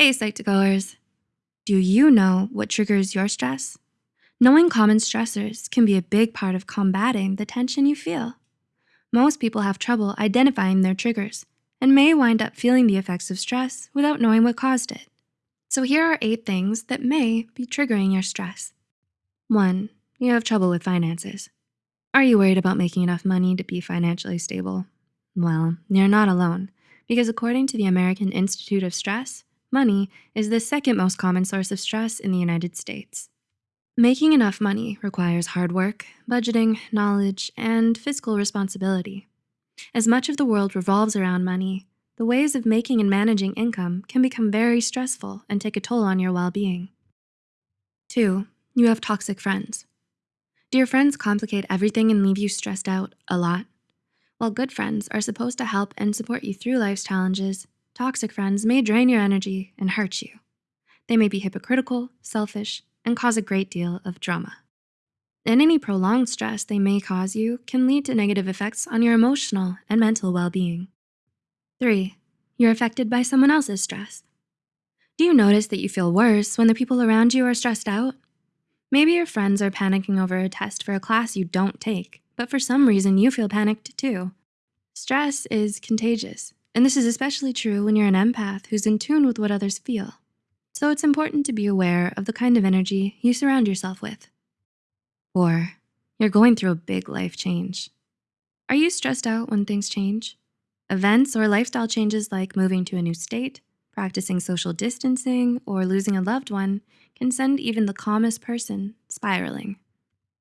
Hey, Psych2Goers. Do you know what triggers your stress? Knowing common stressors can be a big part of combating the tension you feel. Most people have trouble identifying their triggers and may wind up feeling the effects of stress without knowing what caused it. So here are eight things that may be triggering your stress. One, you have trouble with finances. Are you worried about making enough money to be financially stable? Well, you're not alone because according to the American Institute of Stress, Money is the second most common source of stress in the United States. Making enough money requires hard work, budgeting, knowledge, and fiscal responsibility. As much of the world revolves around money, the ways of making and managing income can become very stressful and take a toll on your well-being. Two, you have toxic friends. Do your friends complicate everything and leave you stressed out a lot? While good friends are supposed to help and support you through life's challenges, Toxic friends may drain your energy and hurt you. They may be hypocritical, selfish, and cause a great deal of drama. And any prolonged stress they may cause you can lead to negative effects on your emotional and mental well-being. Three, you're affected by someone else's stress. Do you notice that you feel worse when the people around you are stressed out? Maybe your friends are panicking over a test for a class you don't take, but for some reason you feel panicked too. Stress is contagious and this is especially true when you're an empath who's in tune with what others feel. So it's important to be aware of the kind of energy you surround yourself with. Or you're going through a big life change. Are you stressed out when things change? Events or lifestyle changes like moving to a new state, practicing social distancing, or losing a loved one can send even the calmest person spiraling.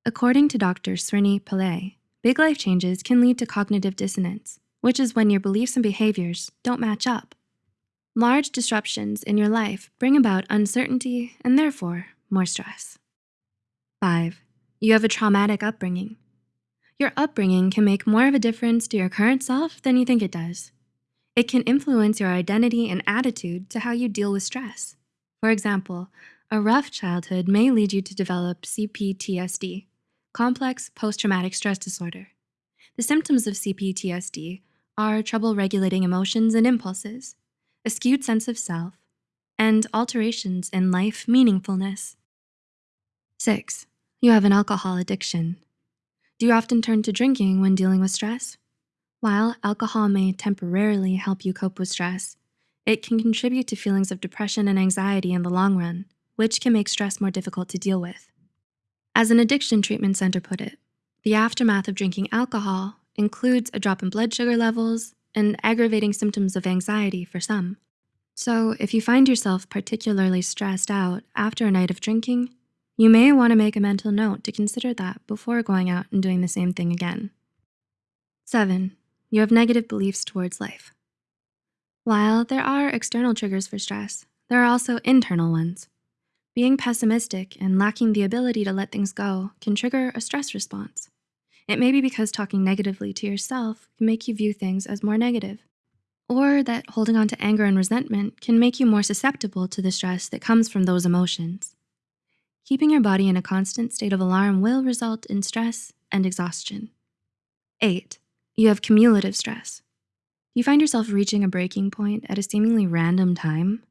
According to Dr. Srini Pillay, big life changes can lead to cognitive dissonance, which is when your beliefs and behaviors don't match up. Large disruptions in your life bring about uncertainty and therefore more stress. Five, you have a traumatic upbringing. Your upbringing can make more of a difference to your current self than you think it does. It can influence your identity and attitude to how you deal with stress. For example, a rough childhood may lead you to develop CPTSD, complex post-traumatic stress disorder. The symptoms of CPTSD are trouble regulating emotions and impulses, a skewed sense of self, and alterations in life meaningfulness. Six, you have an alcohol addiction. Do you often turn to drinking when dealing with stress? While alcohol may temporarily help you cope with stress, it can contribute to feelings of depression and anxiety in the long run, which can make stress more difficult to deal with. As an addiction treatment center put it, the aftermath of drinking alcohol includes a drop in blood sugar levels and aggravating symptoms of anxiety for some. So if you find yourself particularly stressed out after a night of drinking, you may wanna make a mental note to consider that before going out and doing the same thing again. Seven, you have negative beliefs towards life. While there are external triggers for stress, there are also internal ones. Being pessimistic and lacking the ability to let things go can trigger a stress response. It may be because talking negatively to yourself can make you view things as more negative, or that holding on to anger and resentment can make you more susceptible to the stress that comes from those emotions. Keeping your body in a constant state of alarm will result in stress and exhaustion. Eight, you have cumulative stress. You find yourself reaching a breaking point at a seemingly random time.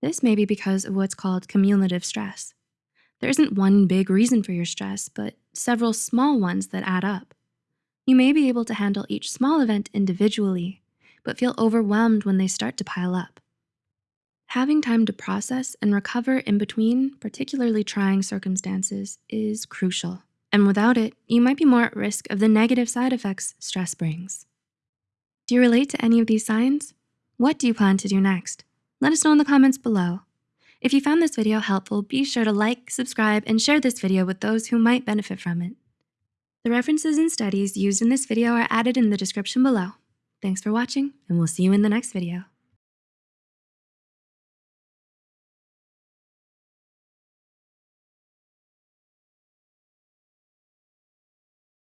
This may be because of what's called cumulative stress. There isn't one big reason for your stress, but several small ones that add up. You may be able to handle each small event individually, but feel overwhelmed when they start to pile up. Having time to process and recover in between particularly trying circumstances is crucial. And without it, you might be more at risk of the negative side effects stress brings. Do you relate to any of these signs? What do you plan to do next? Let us know in the comments below. If you found this video helpful, be sure to like, subscribe, and share this video with those who might benefit from it. The references and studies used in this video are added in the description below. Thanks for watching, and we'll see you in the next video.